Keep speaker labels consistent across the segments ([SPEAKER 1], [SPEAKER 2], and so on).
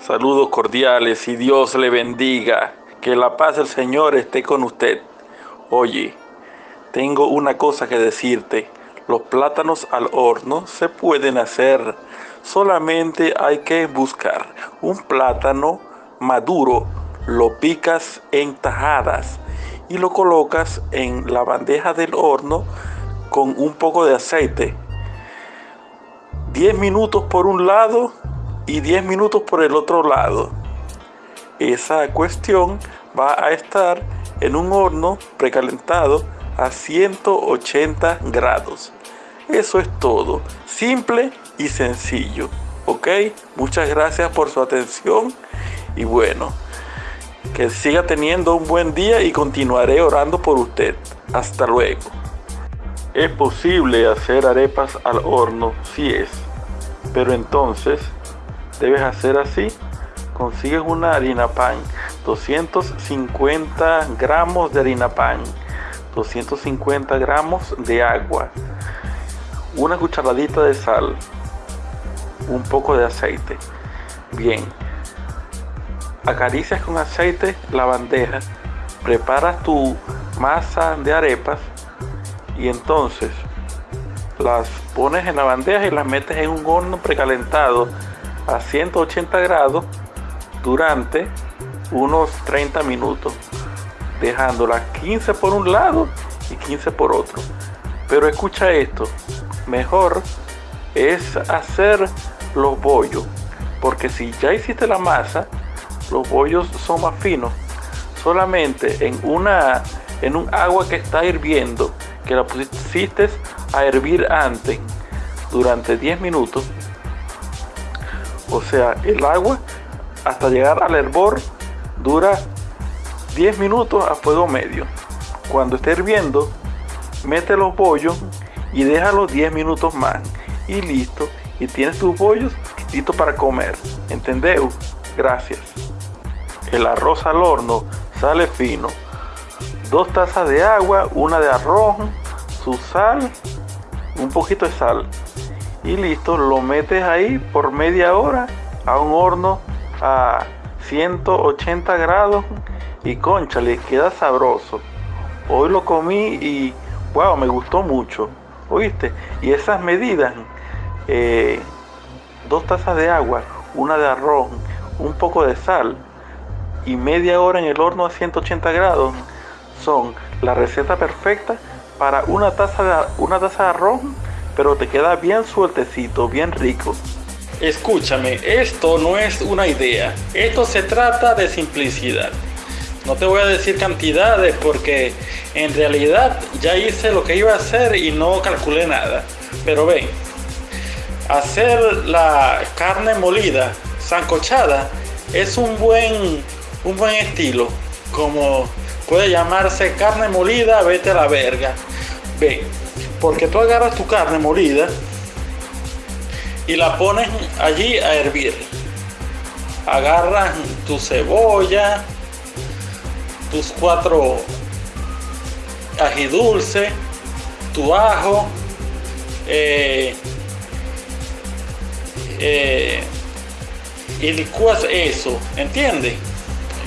[SPEAKER 1] Saludos cordiales y Dios le bendiga. Que la paz del Señor esté con usted. Oye, tengo una cosa que decirte. Los plátanos al horno se pueden hacer. Solamente hay que buscar un plátano maduro. Lo picas en tajadas y lo colocas en la bandeja del horno con un poco de aceite. 10 minutos por un lado y 10 minutos por el otro lado. Esa cuestión va a estar en un horno precalentado a 180 grados. Eso es todo, simple y sencillo. ¿Ok? Muchas gracias por su atención y bueno, que siga teniendo un buen día y continuaré orando por usted. Hasta luego. Es posible hacer arepas al horno, si es, pero entonces debes hacer así. Consigues una harina pan, 250 gramos de harina pan, 250 gramos de agua, una cucharadita de sal, un poco de aceite. Bien, acaricias con aceite la bandeja, preparas tu masa de arepas y entonces las pones en la bandeja y las metes en un horno precalentado a 180 grados durante unos 30 minutos, dejándolas 15 por un lado y 15 por otro. Pero escucha esto, mejor es hacer los bollos, porque si ya hiciste la masa, los bollos son más finos. Solamente en una en un agua que está hirviendo, que la pusiste a hervir antes durante 10 minutos, o sea, el agua hasta llegar al hervor dura 10 minutos a fuego medio. Cuando esté hirviendo, mete los bollos y déjalo 10 minutos más. Y listo. Y tienes tus bollos listos para comer. ¿Entendeu? Gracias. El arroz al horno sale fino. Dos tazas de agua, una de arroz, su sal, un poquito de sal y listo, lo metes ahí por media hora a un horno a 180 grados y concha, le queda sabroso. Hoy lo comí y wow, me gustó mucho, ¿oíste? Y esas medidas, eh, dos tazas de agua, una de arroz, un poco de sal y media hora en el horno a 180 grados son la receta perfecta para una taza de, una taza de arroz pero te queda bien sueltecito, bien rico. Escúchame, esto no es una idea, esto se trata de simplicidad. No te voy a decir cantidades porque en realidad ya hice lo que iba a hacer y no calculé nada. Pero ven, hacer la carne molida, sancochada, es un buen, un buen estilo. Como puede llamarse carne molida, vete a la verga. Ven, porque tú agarras tu carne molida y la pones allí a hervir. Agarras tu cebolla, tus cuatro ají dulce, tu ajo, eh, eh, y licuas eso, ¿entiendes?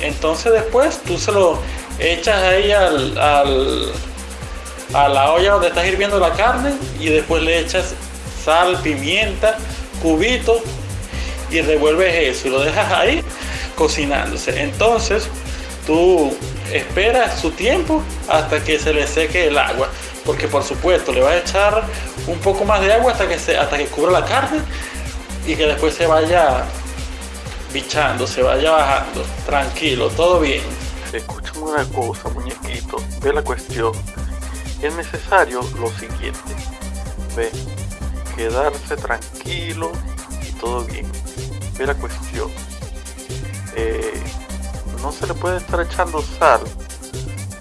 [SPEAKER 1] Entonces después tú se lo echas ahí al a la olla donde estás hirviendo la carne y después le echas sal, pimienta, cubito y revuelves eso y lo dejas ahí cocinándose. Entonces tú esperas su tiempo hasta que se le seque el agua, porque por supuesto le vas a echar un poco más de agua hasta que se, hasta que cubra la carne y que después se vaya bichando, se vaya bajando. Tranquilo, todo bien. Escúchame una cosa, muñequito, ve la cuestión es necesario lo siguiente. Ve, quedarse tranquilo y todo bien. Ve la cuestión. Eh, no se le puede estar echando sal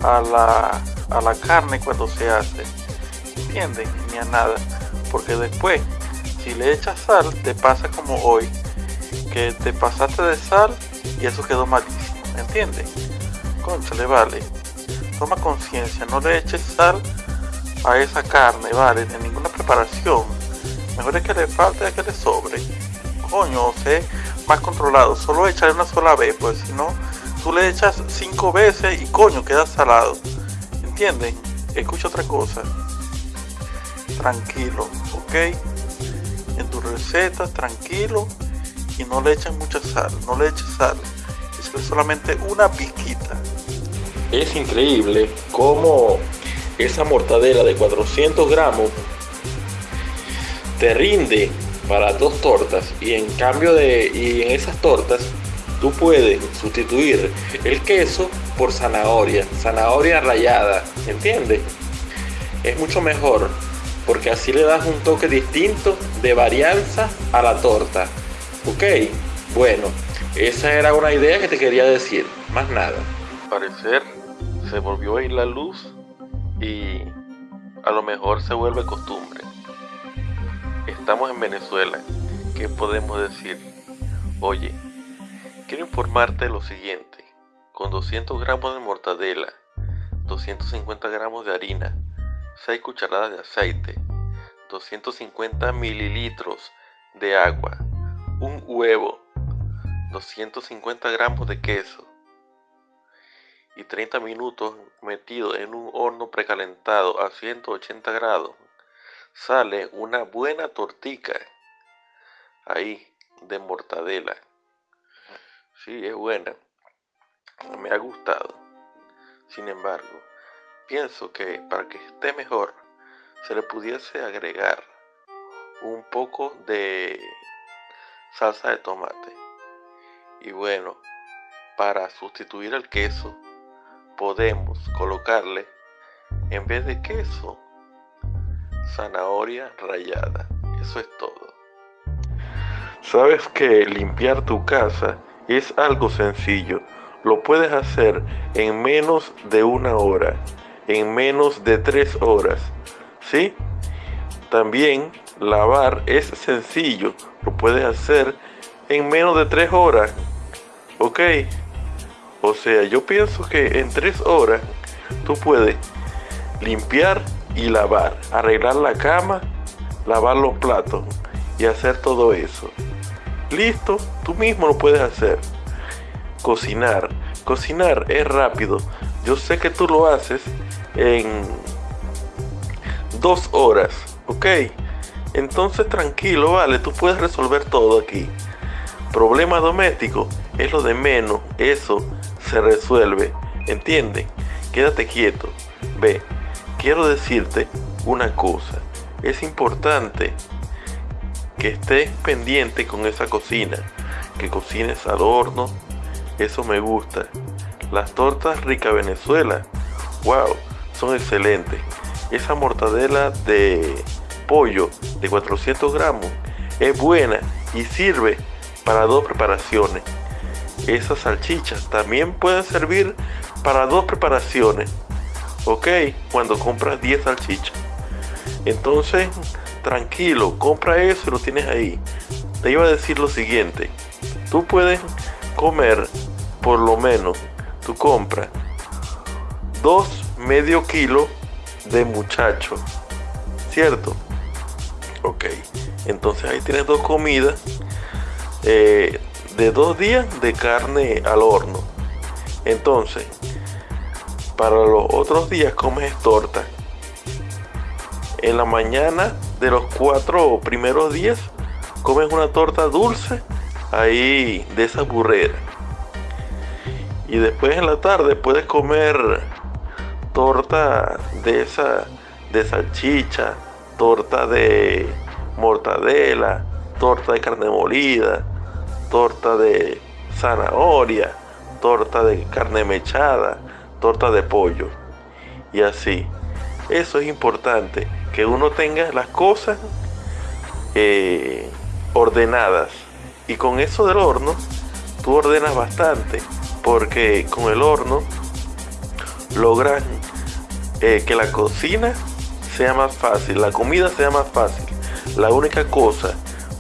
[SPEAKER 1] a la, a la carne cuando se hace. ¿Entienden? Ni a nada. Porque después, si le echas sal, te pasa como hoy. Que te pasaste de sal y eso quedó malísimo. ¿Entienden? Concha, le vale toma conciencia, no le eches sal a esa carne, vale, de ninguna preparación. Mejor es que le falte a que le sobre. Coño, sé más controlado. Solo echar una sola vez, pues si no, tú le echas cinco veces y coño, queda salado. ¿Entienden? Escucha otra cosa. Tranquilo, ¿ok? En tu receta, tranquilo y no le eches mucha sal. No le eches sal. Es solamente una pizquita.
[SPEAKER 2] Es increíble cómo esa mortadela de 400 gramos te rinde para dos tortas y en cambio de y en esas tortas tú puedes sustituir el queso por zanahoria, zanahoria rallada, ¿entiendes? Es mucho mejor porque así le das un toque distinto de varianza a la torta. ¿Ok? Bueno, esa era una idea que te quería decir, más nada.
[SPEAKER 1] parecer se volvió a ir la luz y a lo mejor se vuelve costumbre. Estamos en Venezuela. ¿Qué podemos decir? Oye, quiero informarte lo siguiente. Con 200 gramos de mortadela, 250 gramos de harina, 6 cucharadas de aceite, 250 mililitros de agua, un huevo, 250 gramos de queso, y 30 minutos metido en un horno precalentado a 180 grados, sale una buena tortica ahí de mortadela. Sí, es buena. Me ha gustado. Sin embargo, pienso que para que esté mejor, se le pudiese agregar un poco de salsa de tomate. Y bueno, para sustituir el queso, podemos colocarle, en vez de queso, zanahoria rallada. Eso es todo. Sabes que limpiar tu casa es algo sencillo. Lo puedes hacer en menos de una hora, en menos de tres horas. ¿Sí? También lavar es sencillo. Lo puedes hacer en menos de tres horas. ¿Ok? O sea, yo pienso que en tres horas tú puedes limpiar y lavar, arreglar la cama, lavar los platos y hacer todo eso. Listo, tú mismo lo puedes hacer. Cocinar. Cocinar es rápido. Yo sé que tú lo haces en dos horas, ¿ok? Entonces tranquilo, vale, tú puedes resolver todo aquí. Problema doméstico es lo de menos, eso se resuelve, ¿entienden? Quédate quieto. Ve, quiero decirte una cosa. Es importante que estés pendiente con esa cocina, que cocines al horno. Eso me gusta. Las tortas Rica Venezuela, wow, son excelentes. Esa mortadela de pollo de 400 gramos es buena y sirve para dos preparaciones. Esas salchichas también pueden servir para dos preparaciones. Ok, cuando compras 10 salchichas. Entonces, tranquilo, compra eso y lo tienes ahí. Te iba a decir lo siguiente. Tú puedes comer por lo menos, tú compras dos medio kilo de muchacho. ¿Cierto? Ok. Entonces ahí tienes dos comidas. Eh, de dos días de carne al horno. Entonces, para los otros días comes torta. En la mañana de los cuatro primeros días comes una torta dulce ahí de esa burrera. Y después en la tarde puedes comer torta de esa de salchicha, torta de mortadela, torta de carne molida, torta de zanahoria, torta de carne mechada, torta de pollo. Y así. Eso es importante, que uno tenga las cosas eh, ordenadas. Y con eso del horno, tú ordenas bastante, porque con el horno logras eh, que la cocina sea más fácil, la comida sea más fácil. La única cosa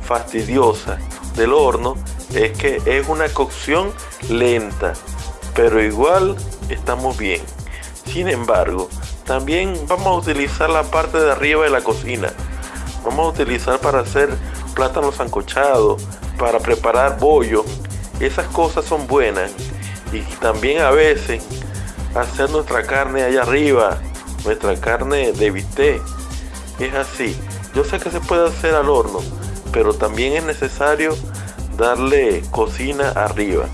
[SPEAKER 1] fastidiosa del horno es que es una cocción lenta, pero igual estamos bien. Sin embargo, también vamos a utilizar la parte de arriba de la cocina. Vamos a utilizar para hacer plátano sancochado, para preparar bollo. Esas cosas son buenas. Y también a veces hacer nuestra carne allá arriba, nuestra carne de bistec. Es así. Yo sé que se puede hacer al horno, pero también es necesario darle cocina arriba.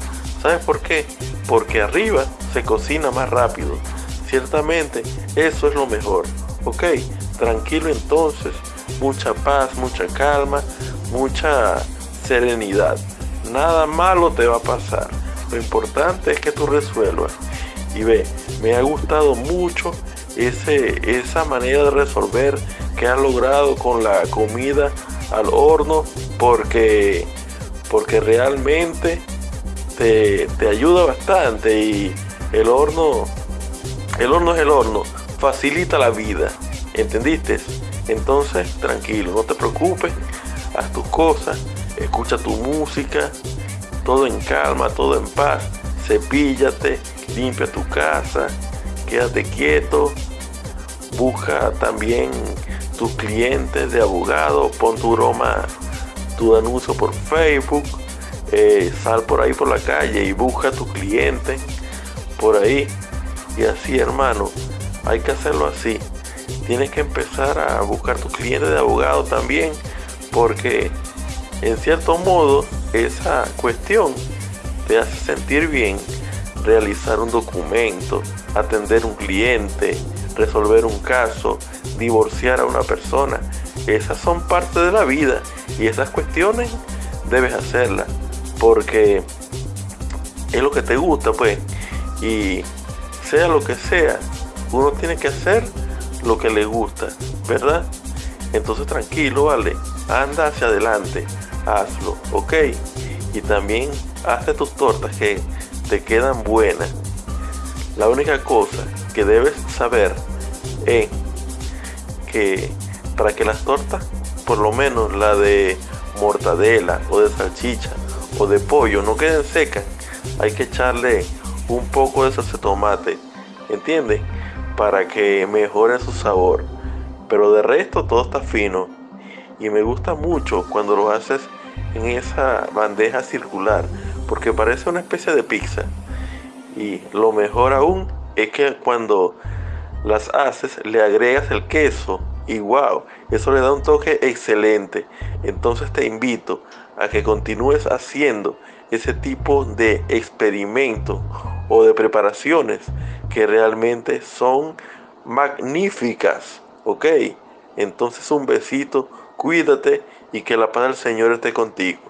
[SPEAKER 1] ¿Sabes por qué? Porque arriba se cocina más rápido. Ciertamente eso es lo mejor. Ok, tranquilo entonces. Mucha paz, mucha calma, mucha serenidad. Nada malo te va a pasar. Lo importante es que tú resuelvas. Y ve, me ha gustado mucho ese, esa manera de resolver que has logrado con la comida al horno porque, porque realmente te, te ayuda bastante y el horno, el horno es el horno, facilita la vida, ¿entendiste? Entonces, tranquilo, no te preocupes, haz tus cosas, escucha tu música, todo en calma, todo en paz, cepíllate, limpia tu casa, quédate quieto, busca también tus clientes de abogado, pon tu broma, tu anuncio por Facebook, eh, sal por ahí por la calle y busca a tu cliente por ahí. Y así, hermano, hay que hacerlo así. Tienes que empezar a buscar tu cliente de abogado también, porque en cierto modo esa cuestión te hace sentir bien realizar un documento, atender un cliente, resolver un caso, divorciar a una persona. Esas son parte de la vida y esas cuestiones debes hacerlas porque es lo que te gusta pues y sea lo que sea, uno tiene que hacer lo que le gusta, ¿verdad? Entonces tranquilo, vale, anda hacia adelante, hazlo, ok. Y también hazte tus tortas que te quedan buenas. La única cosa que debes saber es que para que las tortas, por lo menos la de mortadela o de salchicha o de pollo, no queden secas, hay que echarle un poco de salsa de tomate, ¿entiendes? Para que mejore su sabor. Pero de resto todo está fino. Y me gusta mucho cuando lo haces en esa bandeja circular, porque parece una especie de pizza. Y lo mejor aún es que cuando las haces le agregas el queso y wow, eso le da un toque excelente. Entonces te invito a que continúes haciendo ese tipo de experimento o de preparaciones que realmente son magníficas. ¿Ok? Entonces un besito, cuídate y que la paz del Señor esté contigo.